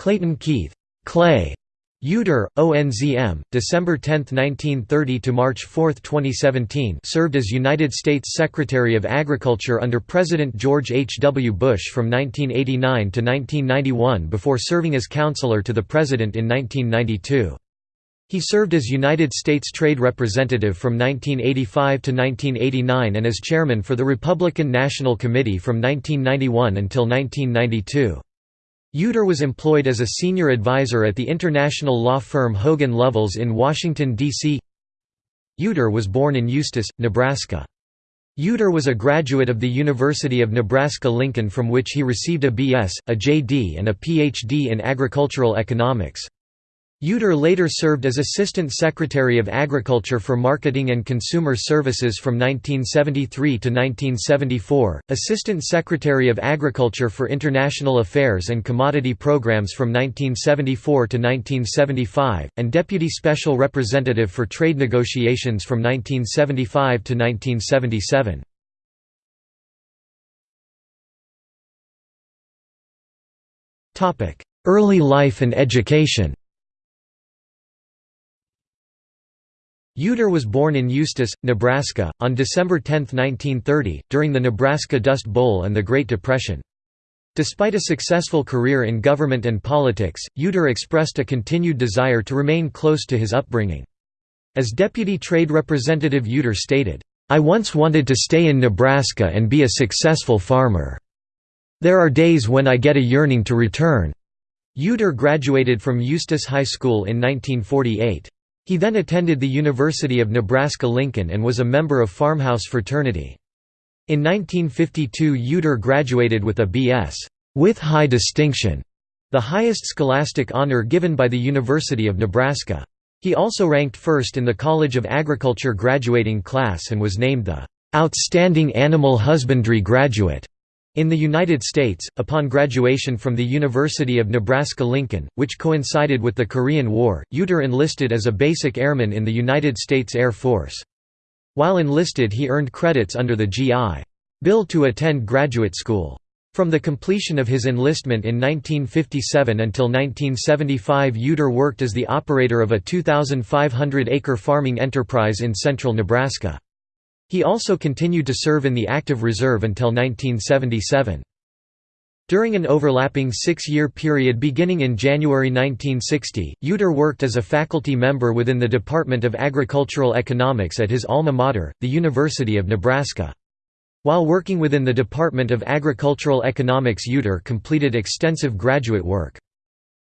Clayton Keith Clay Yeutter, ONZM, December 10, 1930 to March 4, 2017 served as United States Secretary of Agriculture under President George H. W. Bush from 1989 to 1991 before serving as counselor to the President in 1992. He served as United States Trade Representative from 1985 to 1989 and as Chairman for the Republican National Committee from 1991 until 1992. Yeutter was employed as a senior advisor at the international law firm Hogan Lovells in Washington, D.C. Yeutter was born in Eustis, Nebraska. Yeutter was a graduate of the University of Nebraska-Lincoln from which he received a B.S., a J.D. and a Ph.D. in agricultural economics. Yeutter later served as Assistant Secretary of Agriculture for Marketing and Consumer Services from 1973 to 1974, Assistant Secretary of Agriculture for International Affairs and Commodity Programs from 1974 to 1975, and Deputy Special Representative for Trade Negotiations from 1975 to 1977. Early life and education Yeutter was born in Eustis, Nebraska, on December 10, 1930, during the Nebraska Dust Bowl and the Great Depression. Despite a successful career in government and politics, Yeutter expressed a continued desire to remain close to his upbringing. As Deputy Trade Representative Yeutter stated, "'I once wanted to stay in Nebraska and be a successful farmer. There are days when I get a yearning to return." Yeutter graduated from Eustis High School in 1948. He then attended the University of Nebraska-Lincoln and was a member of Farmhouse fraternity. In 1952 Yeutter graduated with a B.S. with high distinction, the highest scholastic honor given by the University of Nebraska. He also ranked first in the College of Agriculture graduating class and was named the "'Outstanding Animal Husbandry Graduate' In the United States, upon graduation from the University of Nebraska-Lincoln, which coincided with the Korean War, Yeutter enlisted as a basic airman in the United States Air Force. While enlisted he earned credits under the GI. Bill to attend graduate school. From the completion of his enlistment in 1957 until 1975 Yeutter worked as the operator of a 2,500-acre farming enterprise in central Nebraska. He also continued to serve in the active reserve until 1977. During an overlapping six-year period beginning in January 1960, Yeutter worked as a faculty member within the Department of Agricultural Economics at his alma mater, the University of Nebraska. While working within the Department of Agricultural Economics Yeutter completed extensive graduate work.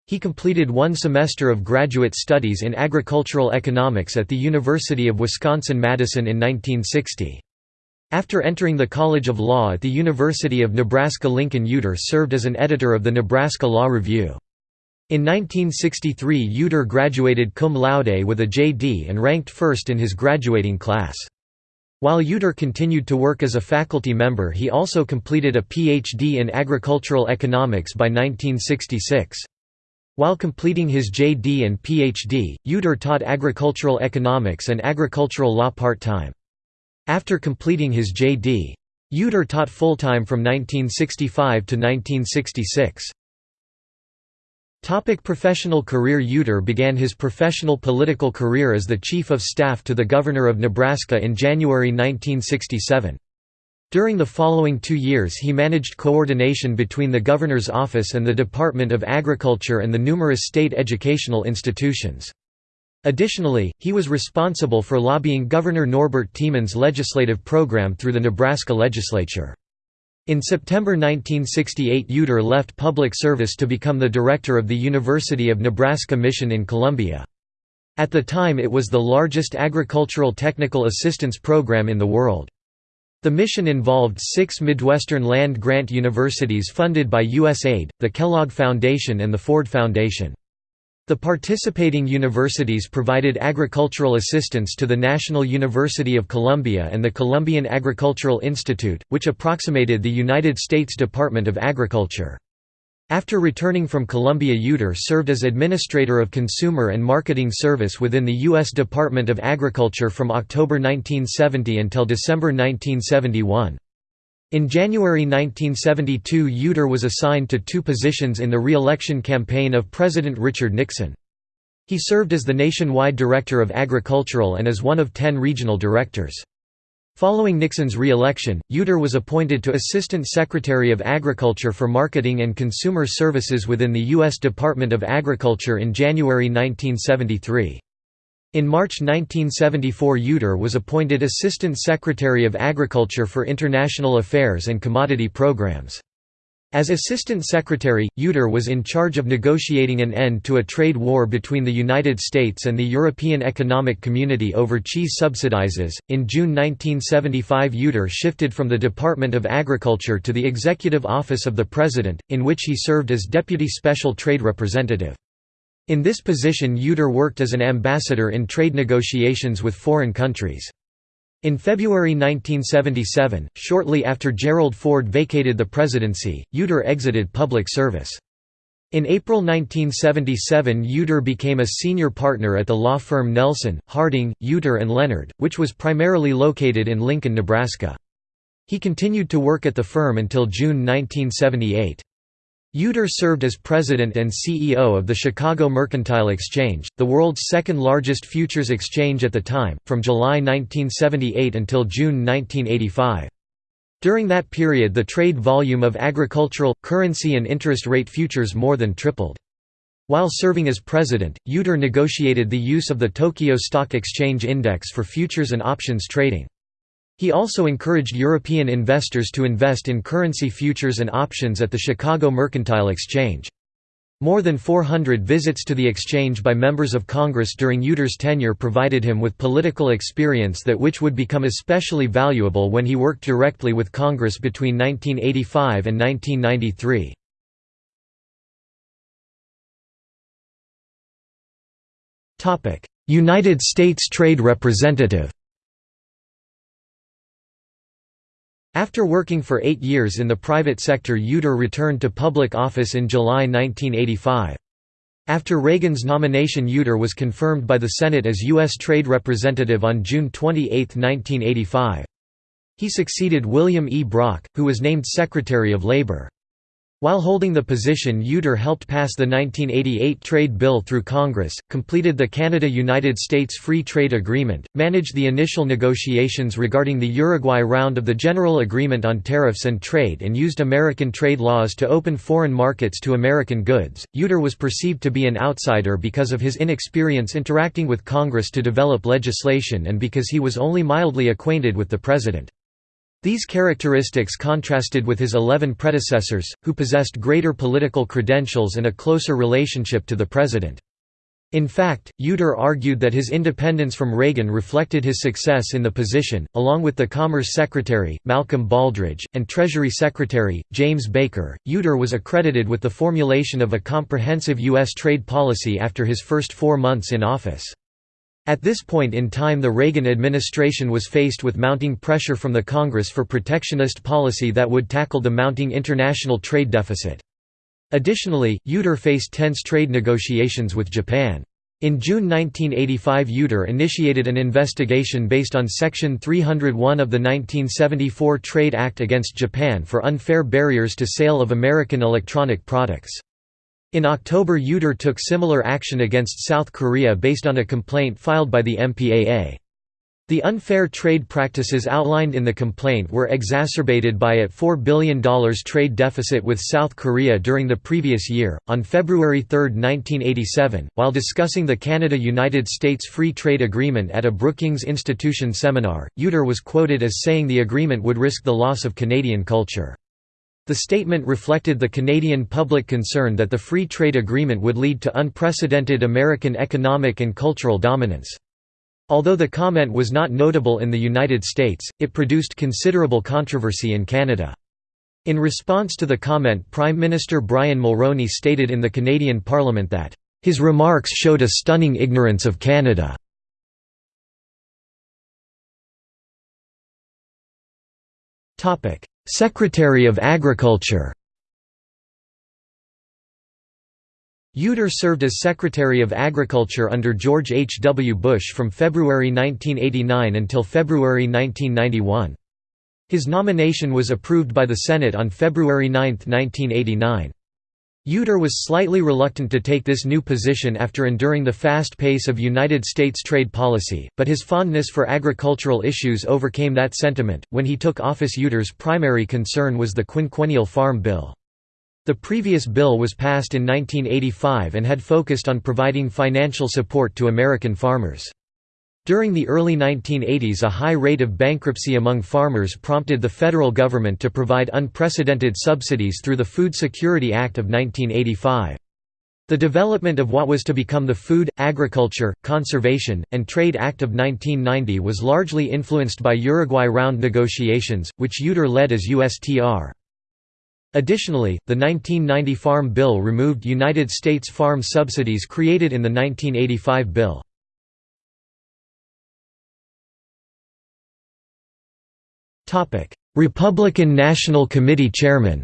He completed one semester of graduate studies in agricultural economics at the University of Wisconsin-Madison in 1960. After entering the College of Law at the University of Nebraska-Lincoln Yeutter served as an editor of the Nebraska Law Review. In 1963 Yeutter graduated cum laude with a JD and ranked first in his graduating class. While Yeutter continued to work as a faculty member he also completed a PhD in agricultural economics by 1966. While completing his JD and PhD, Yeutter taught agricultural economics and agricultural law part-time. After completing his JD, Yeutter taught full-time from 1965 to 1966. Topic professional career Yeutter began his professional political career as the Chief of Staff to the Governor of Nebraska in January 1967. During the following two years he managed coordination between the Governor's Office and the Department of Agriculture and the numerous state educational institutions. Additionally, he was responsible for lobbying Governor Norbert Tiemann's legislative program through the Nebraska legislature. In September 1968 Yeutter left public service to become the director of the University of Nebraska Mission in Colombia. At the time it was the largest agricultural technical assistance program in the world. The mission involved six Midwestern land-grant universities funded by USAID, the Kellogg Foundation and the Ford Foundation. The participating universities provided agricultural assistance to the National University of Colombia and the Colombian Agricultural Institute, which approximated the United States Department of Agriculture. After returning from Colombia Yeutter served as Administrator of Consumer and Marketing Service within the U.S. Department of Agriculture from October 1970 until December 1971. In January 1972 Yeutter was assigned to two positions in the re-election campaign of President Richard Nixon. He served as the nationwide Director of Agricultural and as one of ten regional directors. Following Nixon's re-election, Yeutter was appointed to Assistant Secretary of Agriculture for Marketing and Consumer Services within the U.S. Department of Agriculture in January 1973. In March 1974 Yeutter was appointed Assistant Secretary of Agriculture for International Affairs and Commodity Programs. As Assistant Secretary, Yeutter was in charge of negotiating an end to a trade war between the United States and the European Economic Community over cheese subsidizes. In June 1975, Yeutter shifted from the Department of Agriculture to the Executive Office of the President, in which he served as Deputy Special Trade Representative. In this position, Yeutter worked as an ambassador in trade negotiations with foreign countries. In February 1977, shortly after Gerald Ford vacated the presidency, Yeutter exited public service. In April 1977 Yeutter became a senior partner at the law firm Nelson, Harding, and Leonard, which was primarily located in Lincoln, Nebraska. He continued to work at the firm until June 1978. Yeutter served as president and CEO of the Chicago Mercantile Exchange, the world's second largest futures exchange at the time, from July 1978 until June 1985. During that period the trade volume of agricultural, currency and interest rate futures more than tripled. While serving as president, Yeutter negotiated the use of the Tokyo Stock Exchange Index for futures and options trading. He also encouraged European investors to invest in currency futures and options at the Chicago Mercantile Exchange. More than 400 visits to the exchange by members of Congress during Yeutter's tenure provided him with political experience that which would become especially valuable when he worked directly with Congress between 1985 and 1993. United States Trade Representative After working for eight years in the private sector Yeutter returned to public office in July 1985. After Reagan's nomination Yeutter was confirmed by the Senate as U.S. Trade Representative on June 28, 1985. He succeeded William E. Brock, who was named Secretary of Labor. While holding the position Yeutter helped pass the 1988 trade bill through Congress, completed the Canada–United States Free Trade Agreement, managed the initial negotiations regarding the Uruguay round of the General Agreement on Tariffs and Trade and used American trade laws to open foreign markets to American goods. Yeutter was perceived to be an outsider because of his inexperience interacting with Congress to develop legislation and because he was only mildly acquainted with the President. These characteristics contrasted with his eleven predecessors, who possessed greater political credentials and a closer relationship to the president. In fact, Yeutter argued that his independence from Reagan reflected his success in the position, along with the Commerce Secretary, Malcolm Baldrige, and Treasury Secretary, James Baker. Yeutter was accredited with the formulation of a comprehensive U.S. trade policy after his first four months in office. At this point in time the Reagan administration was faced with mounting pressure from the Congress for protectionist policy that would tackle the mounting international trade deficit. Additionally, Yeutter faced tense trade negotiations with Japan. In June 1985 Yeutter initiated an investigation based on Section 301 of the 1974 Trade Act against Japan for unfair barriers to sale of American electronic products. In October Yeutter took similar action against South Korea based on a complaint filed by the MPAA. The unfair trade practices outlined in the complaint were exacerbated by a $4 billion trade deficit with South Korea during the previous year. On February 3, 1987, while discussing the Canada United States Free Trade Agreement at a Brookings Institution seminar, Yeutter was quoted as saying the agreement would risk the loss of Canadian culture. The statement reflected the Canadian public concern that the free trade agreement would lead to unprecedented American economic and cultural dominance. Although the comment was not notable in the United States, it produced considerable controversy in Canada. In response to the comment Prime Minister Brian Mulroney stated in the Canadian Parliament that, "...his remarks showed a stunning ignorance of Canada." Secretary of Agriculture Yeutter served as Secretary of Agriculture under George H. W. Bush from February 1989 until February 1991. His nomination was approved by the Senate on February 9, 1989. Yeutter was slightly reluctant to take this new position after enduring the fast pace of United States trade policy, but his fondness for agricultural issues overcame that sentiment. When he took office, Yeutter's primary concern was the Quinquennial Farm Bill. The previous bill was passed in 1985 and had focused on providing financial support to American farmers. During the early 1980s a high rate of bankruptcy among farmers prompted the federal government to provide unprecedented subsidies through the Food Security Act of 1985. The development of what was to become the Food, Agriculture, Conservation, and Trade Act of 1990 was largely influenced by Uruguay Round negotiations, which Yeutter led as USTR. Additionally, the 1990 Farm Bill removed United States farm subsidies created in the 1985 bill. Republican National Committee chairman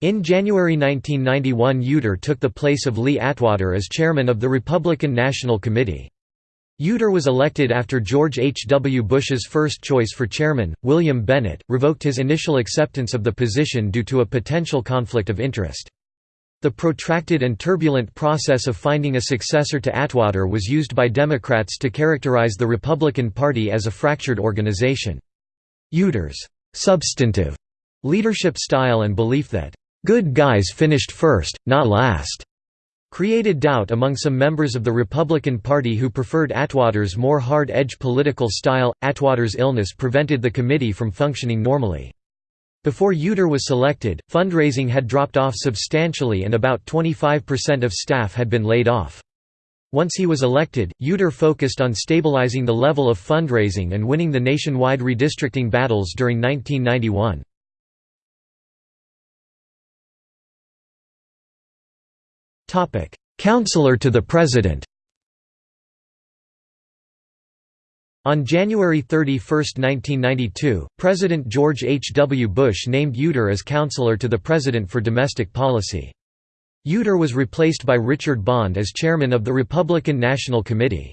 In January 1991 Yeutter took the place of Lee Atwater as chairman of the Republican National Committee. Yeutter was elected after George H. W. Bush's first choice for chairman, William Bennett, revoked his initial acceptance of the position due to a potential conflict of interest. The protracted and turbulent process of finding a successor to Atwater was used by Democrats to characterize the Republican Party as a fractured organization. Yeutter's substantive leadership style and belief that, "...good guys finished first, not last," created doubt among some members of the Republican Party who preferred Atwater's more hard-edged political style. Atwater's illness prevented the committee from functioning normally. Before Yeutter was selected, fundraising had dropped off substantially and about 25% of staff had been laid off. Once he was elected, Yeutter focused on stabilizing the level of fundraising and winning the nationwide redistricting battles during 1991. Counselor to the President On January 31, 1992, President George H. W. Bush named Yeutter as counselor to the President for Domestic Policy. Yeutter was replaced by Richard Bond as chairman of the Republican National Committee.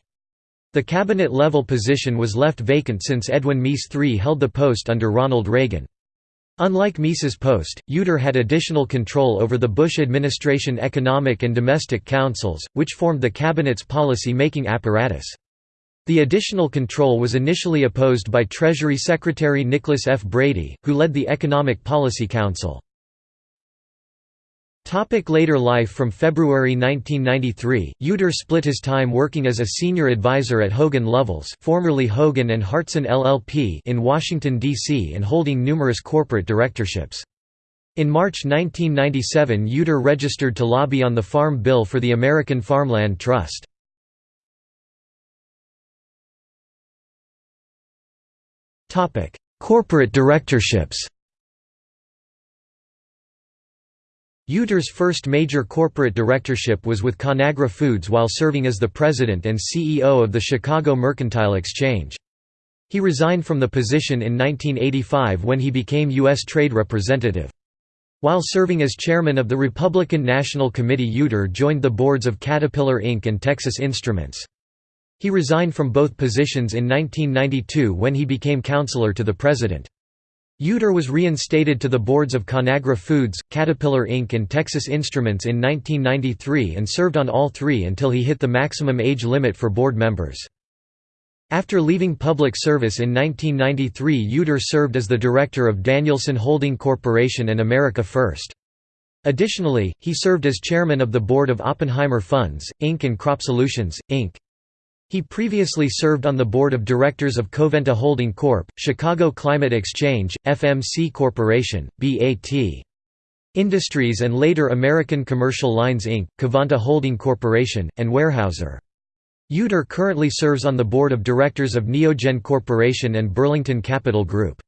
The cabinet-level position was left vacant since Edwin Meese III held the post under Ronald Reagan. Unlike Meese's post, Yeutter had additional control over the Bush administration economic and domestic councils, which formed the cabinet's policy-making apparatus. The additional control was initially opposed by Treasury Secretary Nicholas F. Brady, who led the Economic Policy Council. Topic later life From February 1993, Yeutter split his time working as a senior advisor at Hogan Lovells formerly Hogan and Hartson LLP in Washington, D.C. and holding numerous corporate directorships. In March 1997 Yeutter registered to lobby on the Farm Bill for the American Farmland Trust. Corporate directorships Yeutter's first major corporate directorship was with Conagra Foods while serving as the president and CEO of the Chicago Mercantile Exchange. He resigned from the position in 1985 when he became U.S. Trade Representative. While serving as chairman of the Republican National Committee Yeutter joined the boards of Caterpillar Inc. and Texas Instruments. He resigned from both positions in 1992 when he became counselor to the president. Yeutter was reinstated to the boards of Conagra Foods, Caterpillar Inc. and Texas Instruments in 1993 and served on all three until he hit the maximum age limit for board members. After leaving public service in 1993 Yeutter served as the director of Danielson Holding Corporation and America First. Additionally, he served as chairman of the board of Oppenheimer Funds, Inc. and Crop Solutions, Inc. He previously served on the board of directors of Covanta Holding Corp., Chicago Climate Exchange, FMC Corporation, BAT. Industries and later American Commercial Lines Inc., Covanta Holding Corporation, and Weyerhaeuser. Yeutter currently serves on the board of directors of Neogen Corporation and Burlington Capital Group.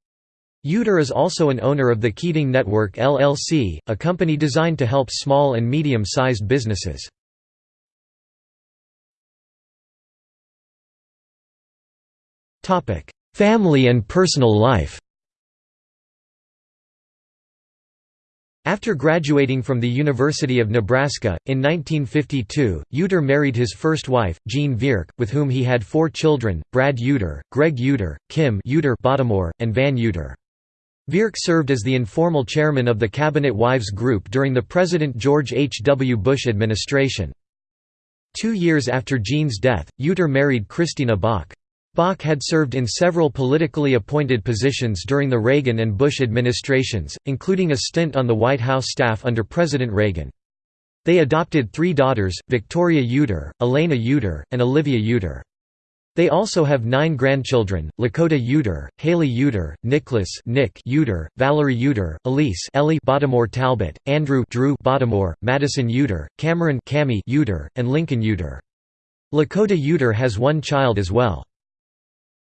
Yeutter is also an owner of the Keating Network LLC, a company designed to help small and medium-sized businesses. Family and personal life After graduating from the University of Nebraska, in 1952, Yeutter married his first wife, Jean Vierk, with whom he had four children, Brad Yeutter, Greg Yeutter, Kim Yeutter Bottomore, and Van Yeutter. Vierk served as the informal chairman of the Cabinet Wives Group during the President George H. W. Bush administration. Two years after Jean's death, Yeutter married Christina Bach. Bach had served in several politically appointed positions during the Reagan and Bush administrations, including a stint on the White House staff under President Reagan. They adopted three daughters, Victoria Yeutter, Elena Yeutter, and Olivia Yeutter. They also have nine grandchildren, Lakota Yeutter, Haley Yeutter, Nicholas Nick Yeutter, Valerie Yeutter, Elise Ellie Bottomore Talbot, Andrew Drew Bottomore, Madison Yeutter, Cameron Cammy Yeutter, and Lincoln Yeutter. Lakota Yeutter has one child as well.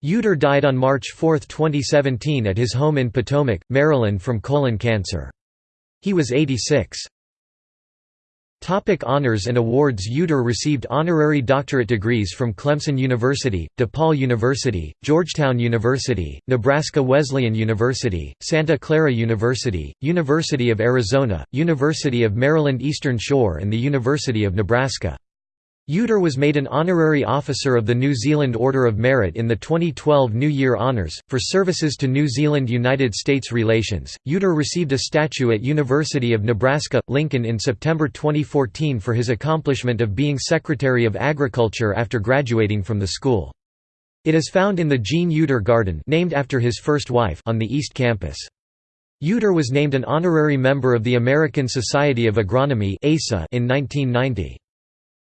Yeutter died on March 4, 2017 at his home in Potomac, Maryland from colon cancer. He was 86. Topic honors and awards Yeutter received honorary doctorate degrees from Clemson University, DePaul University, Georgetown University, Nebraska Wesleyan University, Santa Clara University, University of Arizona, University of Maryland Eastern Shore and the University of Nebraska. Yeutter was made an honorary officer of the New Zealand Order of Merit in the 2012 New Year Honours, for services to New Zealand–United States relations. Yeutter received a statue at University of Nebraska, Lincoln in September 2014 for his accomplishment of being Secretary of Agriculture after graduating from the school. It is found in the Jean Yeutter Garden named after his first wife on the East Campus. Yeutter was named an honorary member of the American Society of Agronomy in 1990.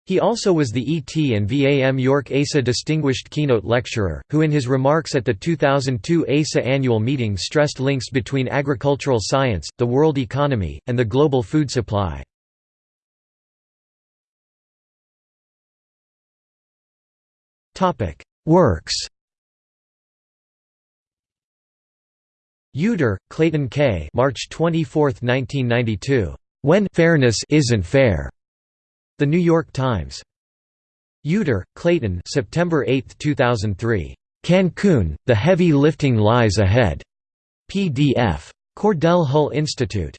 He also was the ET and VAM York ASA Distinguished Keynote Lecturer, who in his remarks at the 2002 ASA annual meeting stressed links between agricultural science, the world economy, and the global food supply. Works Yeutter, Clayton K. March 24, 1992. When fairness isn't fair. The New York Times. Yeutter, Clayton September 8, 2003. Cancun, The Heavy Lifting Lies Ahead. PDF. Cordell Hull Institute.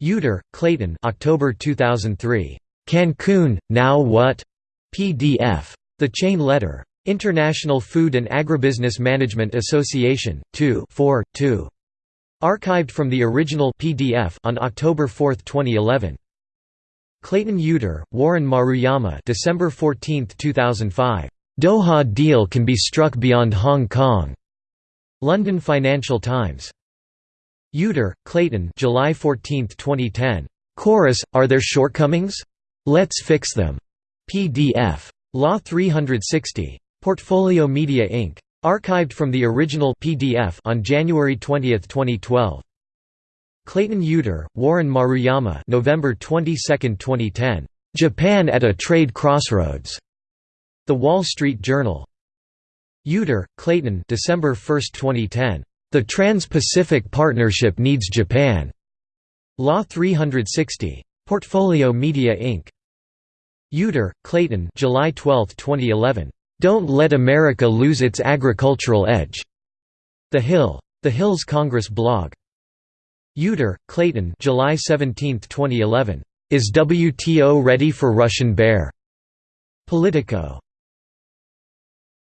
Yeutter, Clayton October 2003. Cancun, Now What? PDF. The Chain Letter. International Food and Agribusiness Management Association, 2 4, 2. Archived from the original PDF on October 4, 2011. Clayton Yeutter, Warren Maruyama December 14, 2005. Doha deal can be struck beyond Hong Kong. London Financial Times. Yeutter, Clayton July 14, 2010. KORUS, Are There Shortcomings? Let's Fix Them. PDF. Law 360. Portfolio Media Inc. Archived from the original PDF on January 20, 2012. Clayton Yeutter, Warren Maruyama November 22, 2010. Japan at a Trade Crossroads. The Wall Street Journal. Yeutter, Clayton December 1, 2010. The Trans-Pacific Partnership Needs Japan. Law 360. Portfolio Media Inc. Yeutter, Clayton July 12, 2011. Don't Let America Lose Its Agricultural Edge. The Hill. The Hill's Congress blog. Yeutter, Clayton July 17, 2011. Is WTO ready for Russian bear? Politico.